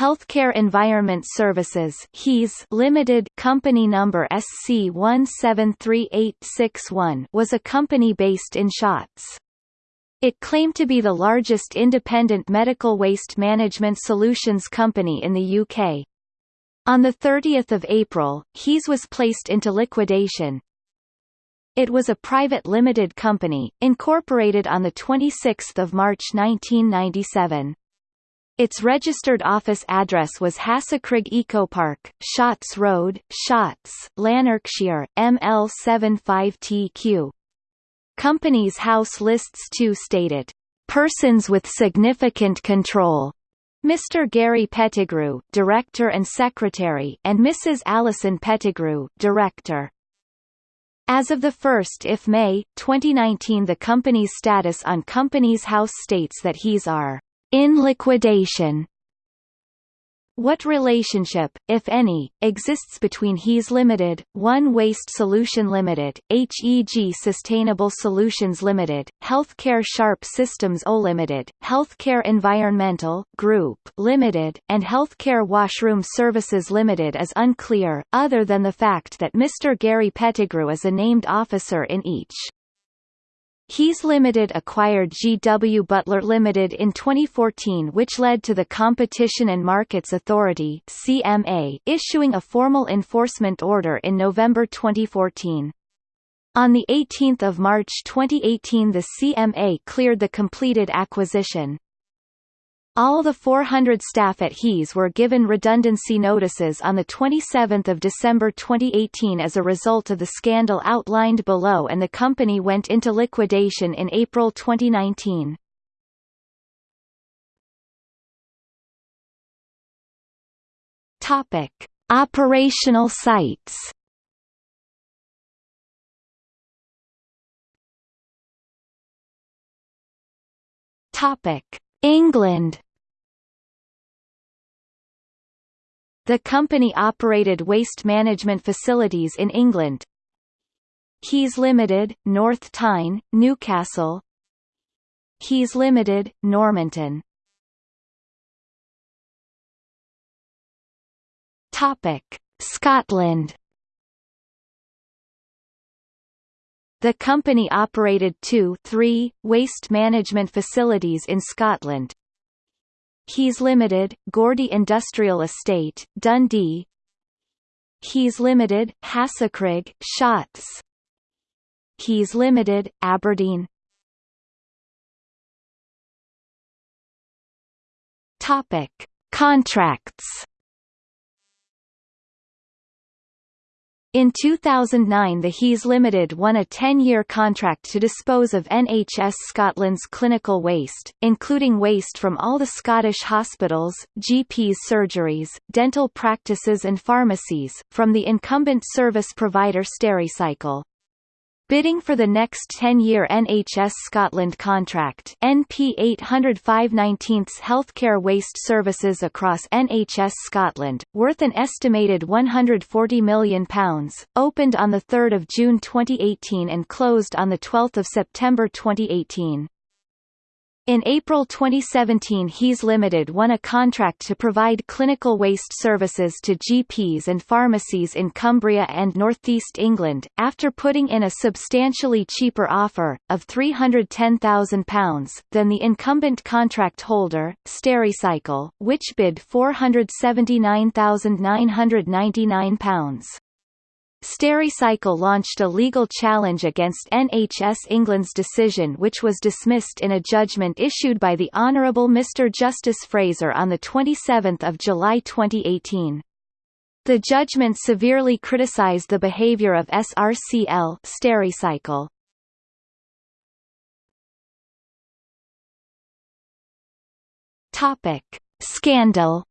Healthcare Environment Services HES Limited company number SC173861 was a company based in Shotts. It claimed to be the largest independent medical waste management solutions company in the UK. On 30 April, HES was placed into liquidation. It was a private limited company, incorporated on 26 March 1997. Its registered office address was Hassockrigg Eco Park, Shotts Road, Shotts, Lanarkshire, ML75TQ. Companies House lists 2 stated, "...persons with significant control." Mr. Gary Pettigrew, Director and Secretary, and Mrs. Alison Pettigrew, Director. As of 1 if May, 2019 the company's status on Companies House states that he's are in liquidation what relationship, if any, exists between HES Limited, One Waste Solution Limited, HEG Sustainable Solutions Limited, Healthcare Sharp Systems O Limited, Healthcare Environmental Group Limited, and Healthcare Washroom Services Limited is unclear, other than the fact that Mr. Gary Pettigrew is a named officer in each. HES Limited acquired G.W. Butler Limited in 2014 which led to the Competition and Markets Authority CMA issuing a formal enforcement order in November 2014. On 18 March 2018 the CMA cleared the completed acquisition. All the 400 staff at HES were given redundancy notices on 27 December 2018 as a result of the scandal outlined below and the company went into liquidation in April 2019. Topic. Operational sites Topic. England The company operated waste management facilities in England. Keys Limited, North Tyne, Newcastle. Keys Limited, Normanton. Topic: Scotland. The company operated two three waste management facilities in Scotland, HES Limited, Gourdie Industrial Estate, Dundee. HES Limited, Hassockrigg, Shotts HES Limited, Aberdeen. Topic. Contracts In 2009 the HES Limited won a 10-year contract to dispose of NHS Scotland's clinical waste, including waste from all the Scottish hospitals, GPs surgeries, dental practices and pharmacies, from the incumbent service provider Stericycle. Bidding for the next 10-year NHS Scotland contract NP 805 19 healthcare waste services across NHS Scotland, worth an estimated £140 million, opened on 3 June 2018 and closed on 12 September 2018. In April 2017 HES Limited won a contract to provide clinical waste services to GPs and pharmacies in Cumbria and northeast England, after putting in a substantially cheaper offer, of £310,000, than the incumbent contract holder, Stericycle, which bid £479,999. Stericycle launched a legal challenge against NHS England's decision which was dismissed in a judgment issued by the Honourable Mr Justice Fraser on 27 July 2018. The judgment severely criticised the behaviour of SRCL Stericycle. Scandal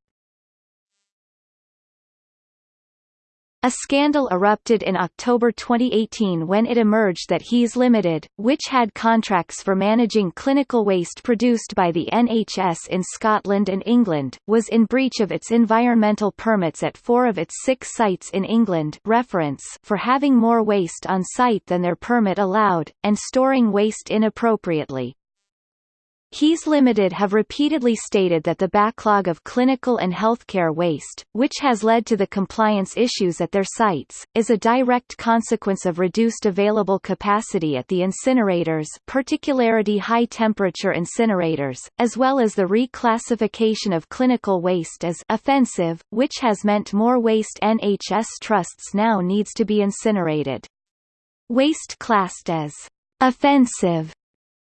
A scandal erupted in October 2018 when it emerged that HES Limited, which had contracts for managing clinical waste produced by the NHS in Scotland and England, was in breach of its environmental permits at four of its six sites in England reference for having more waste on site than their permit allowed, and storing waste inappropriately. HES Limited have repeatedly stated that the backlog of clinical and healthcare waste, which has led to the compliance issues at their sites, is a direct consequence of reduced available capacity at the incinerators particularly high-temperature incinerators, as well as the reclassification of clinical waste as offensive, which has meant more waste NHS trusts now needs to be incinerated. Waste classed as offensive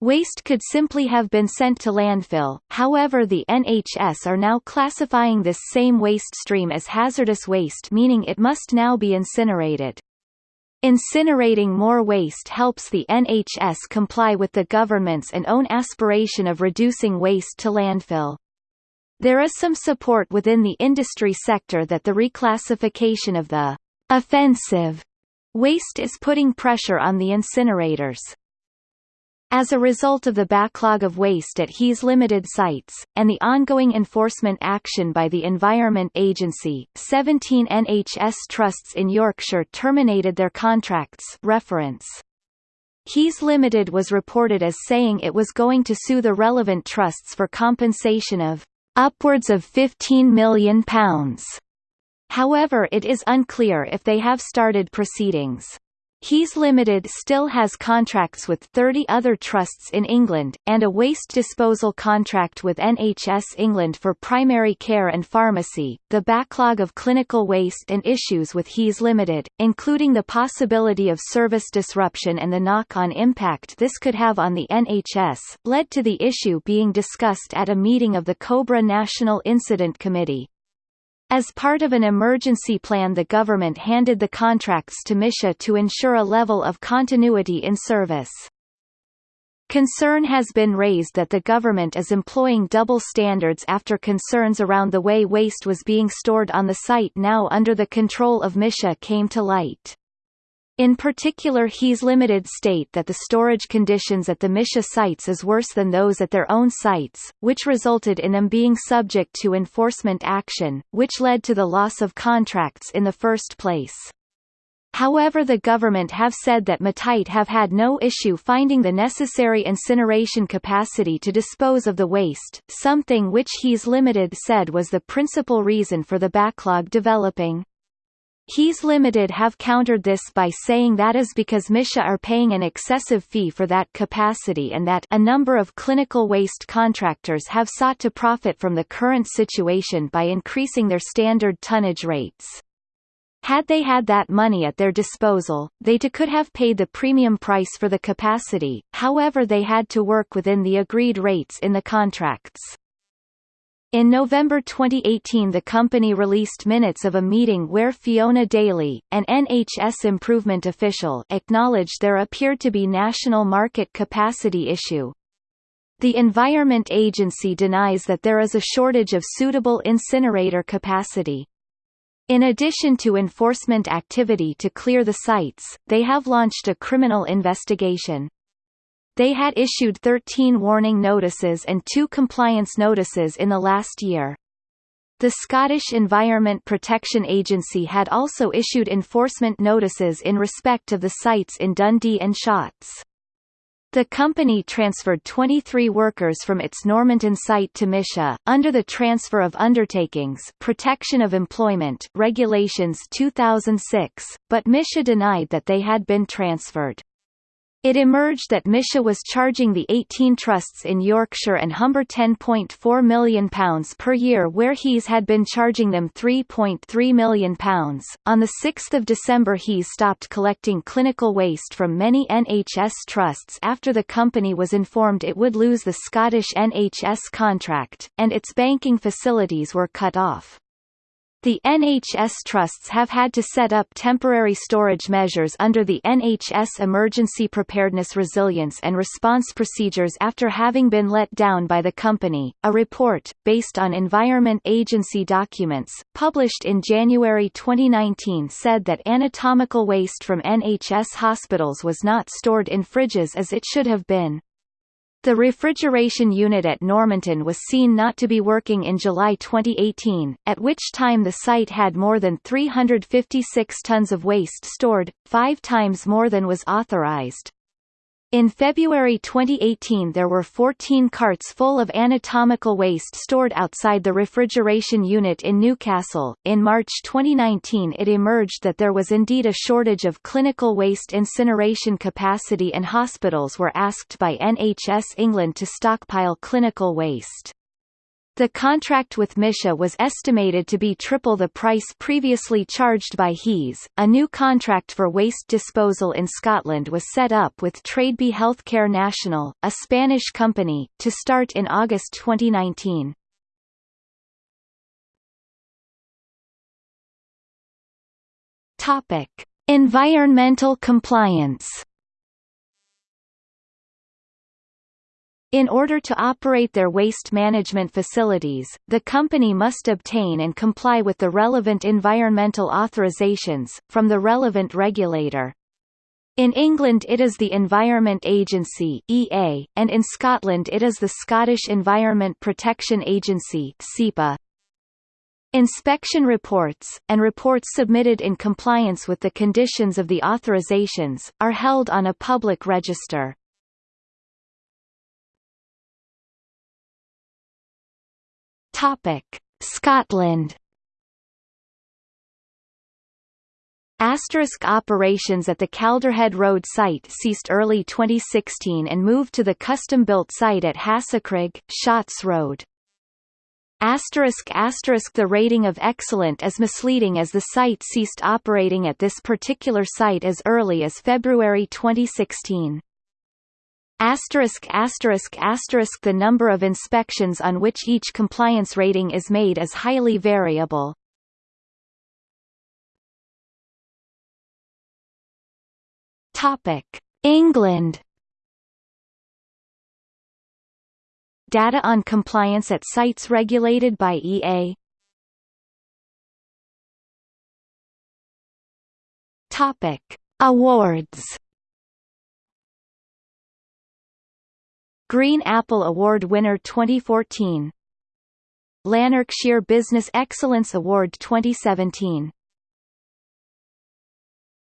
Waste could simply have been sent to landfill, however the NHS are now classifying this same waste stream as hazardous waste meaning it must now be incinerated. Incinerating more waste helps the NHS comply with the government's and own aspiration of reducing waste to landfill. There is some support within the industry sector that the reclassification of the offensive waste is putting pressure on the incinerators. As a result of the backlog of waste at HES Limited sites, and the ongoing enforcement action by the Environment Agency, 17 NHS trusts in Yorkshire terminated their contracts reference. HES Limited was reported as saying it was going to sue the relevant trusts for compensation of upwards of £15 million. However it is unclear if they have started proceedings. HES Limited still has contracts with 30 other trusts in England, and a waste disposal contract with NHS England for primary care and pharmacy. The backlog of clinical waste and issues with HES Limited, including the possibility of service disruption and the knock-on impact this could have on the NHS, led to the issue being discussed at a meeting of the COBRA National Incident Committee. As part of an emergency plan the government handed the contracts to Mitie to ensure a level of continuity in service. Concern has been raised that the government is employing double standards after concerns around the way waste was being stored on the site now under the control of Mitie came to light. In particular HES Limited state that the storage conditions at the Mitie sites is worse than those at their own sites, which resulted in them being subject to enforcement action, which led to the loss of contracts in the first place. However the government have said that Mitie have had no issue finding the necessary incineration capacity to dispose of the waste, something which HES Limited said was the principal reason for the backlog developing. HES Limited have countered this by saying that is because Mitie are paying an excessive fee for that capacity and that a number of clinical waste contractors have sought to profit from the current situation by increasing their standard tonnage rates. Had they had that money at their disposal, they could have paid the premium price for the capacity, however they had to work within the agreed rates in the contracts. In November 2018 the company released minutes of a meeting where Fiona Daly, an NHS improvement official acknowledged there appeared to be national market capacity issue. The Environment Agency denies that there is a shortage of suitable incinerator capacity. In addition to enforcement activity to clear the sites, they have launched a criminal investigation. They had issued 13 warning notices and two compliance notices in the last year. The Scottish Environment Protection Agency had also issued enforcement notices in respect of the sites in Dundee and Shotts. The company transferred 23 workers from its Normanton site to Mitie, under the Transfer of Undertakings Protection of Employment Regulations 2006, but Mitie denied that they had been transferred. It emerged that Mitie was charging the 18 trusts in Yorkshire and Humber £10.4 million per year where HES had been charging them £3.3 million. On 6 December HES stopped collecting clinical waste from many NHS trusts after the company was informed it would lose the Scottish NHS contract, and its banking facilities were cut off. The NHS trusts have had to set up temporary storage measures under the NHS Emergency Preparedness Resilience and Response Procedures after having been let down by the company. A report, based on Environment Agency documents, published in January 2019 said that anatomical waste from NHS hospitals was not stored in fridges as it should have been. The refrigeration unit at Normanton was seen not to be working in July 2018, at which time the site had more than 356 tons of waste stored, five times more than was authorized. In February 2018 there were 14 carts full of anatomical waste stored outside the refrigeration unit in Newcastle. In March 2019 it emerged that there was indeed a shortage of clinical waste incineration capacity and hospitals were asked by NHS England to stockpile clinical waste. The contract with Mitie was estimated to be triple the price previously charged by HES. A new contract for waste disposal in Scotland was set up with Tradebe Healthcare National, a Spanish company, to start in August 2019. Topic: Environmental compliance. In order to operate their waste management facilities, the company must obtain and comply with the relevant environmental authorizations, from the relevant regulator. In England it is the Environment Agency EA, and in Scotland it is the Scottish Environment Protection Agency SEPA. Inspection reports, and reports submitted in compliance with the conditions of the authorizations, are held on a public register. Topic: Scotland. Asterisk operations at the Calderhead Road site ceased early 2016 and moved to the custom-built site at Hassockrigg, Shotts Road. Asterisk asterisk the rating of excellent is misleading as the site ceased operating at this particular site as early as February 2016. Asterisk asterisk asterisk the number of inspections on which each compliance rating is made is highly variable. Topic: England. Data on compliance at sites regulated by EA. Topic: Awards. Green Apple Award winner 2014 Lanarkshire Business Excellence Award 2017